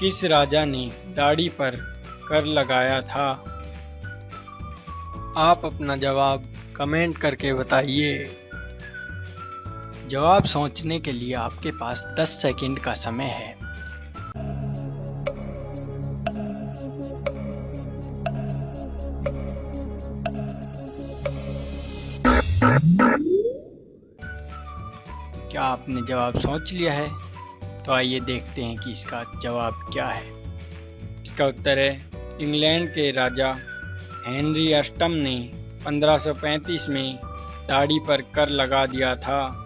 किस राजा ने दाढ़ी पर कर लगाया था? आप अपना जवाब कमेंट करके बताइए। जवाब सोचने के लिए आपके पास 10 सेकंड का समय है। क्या आपने जवाब सोच लिया है? तो आइए देखते हैं कि इसका जवाब क्या है। इसका उत्तर है, इंग्लैंड के राजा हेनरी अष्टम ने 1535 में दाढ़ी पर कर लगा दिया था।